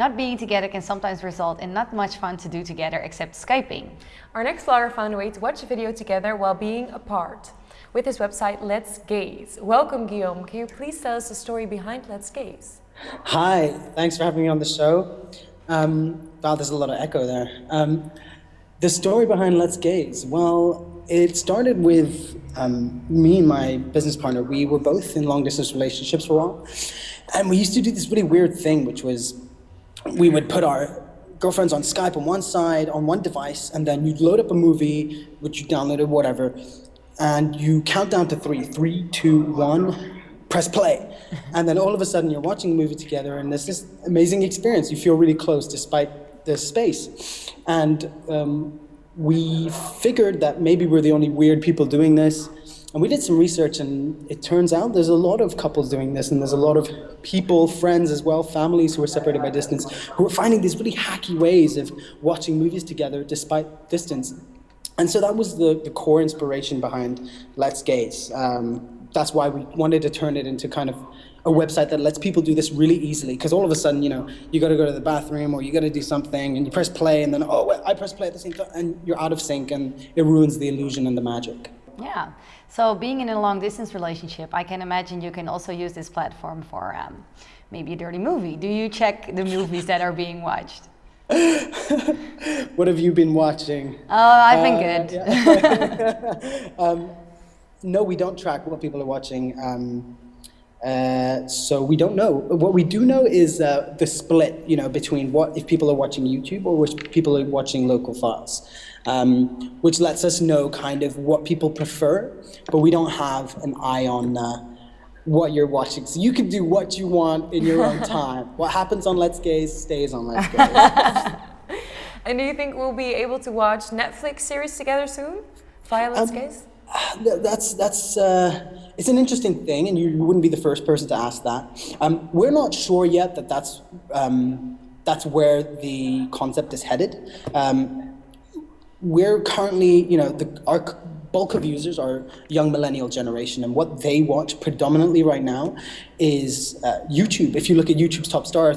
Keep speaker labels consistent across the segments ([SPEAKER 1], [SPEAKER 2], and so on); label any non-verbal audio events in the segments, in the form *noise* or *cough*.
[SPEAKER 1] not being together can sometimes result in not much fun to do together except Skyping.
[SPEAKER 2] Our next vlogger found a way to watch a video together while being apart with his website Let's Gaze. Welcome Guillaume, can you please tell us the story behind Let's Gaze?
[SPEAKER 3] Hi, thanks for having me on the show. Um, wow, there's a lot of echo there. Um, the story behind Let's Gaze, well, it started with um, me and my business partner. We were both in long distance relationships for a while. And we used to do this really weird thing, which was we would put our girlfriends on Skype on one side, on one device, and then you'd load up a movie, which you downloaded, whatever, and you count down to three, three, two, one, press play. *laughs* And then all of a sudden you're watching a movie together and there's this amazing experience. You feel really close despite the space. And um, we figured that maybe we're the only weird people doing this. And we did some research and it turns out there's a lot of couples doing this and there's a lot of people, friends as well, families who are separated by distance, who are finding these really hacky ways of watching movies together despite distance. And so that was the, the core inspiration behind Let's Gaze. Um, that's why we wanted to turn it into kind of a website that lets people do this really easily. Because all of a sudden, you know, you got to go to the bathroom or you got to do something and you press play and then, oh, I press play at the same time and you're out of sync and it ruins the illusion and the magic.
[SPEAKER 1] Yeah. So being in a long distance relationship, I can imagine you can also use this platform for um, maybe a dirty movie. Do you check the movies that are being watched? *laughs*
[SPEAKER 3] what have you been watching?
[SPEAKER 1] Oh, I've been uh, good.
[SPEAKER 3] Yeah. *laughs* um, no, we don't track what people are watching. Um, uh, so we don't know. What we do know is uh, the split, you know, between what if people are watching YouTube or which people are watching local files, um, which lets us know kind of what people prefer, but we don't have an eye on uh, what you're watching. So you can do what you want in your own *laughs* time. what happens on Let's Gaze stays on Let's Gaze. *laughs*
[SPEAKER 2] and do you think we'll be able to watch Netflix series together soon via Let's um, Gaze?
[SPEAKER 3] That's, that's, uh, it's an interesting thing, and you wouldn't be the first person to ask that. Um, we're not sure yet that that's, um, that's where the concept is headed. Um, we're currently, you know, the, our bulk of users are young millennial generation, and what they watch predominantly right now is uh, YouTube. If you look at YouTube's top star,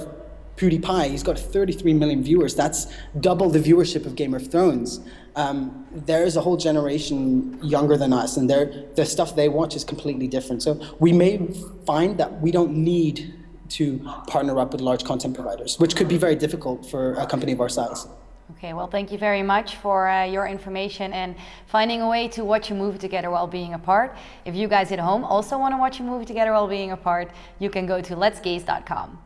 [SPEAKER 3] PewDiePie, he's got 33 million viewers. That's double the viewership of Game of Thrones. Um, there's a whole generation younger than us, and the stuff they watch is completely different. So we may find that we don't need to partner up with large content providers, which could be very difficult for a company of our size.
[SPEAKER 1] Okay, well, thank you very much for uh, your information and finding a way to watch a movie together while being apart. If you guys at home also want to watch a movie together while being apart, you can go to letsgaze.com.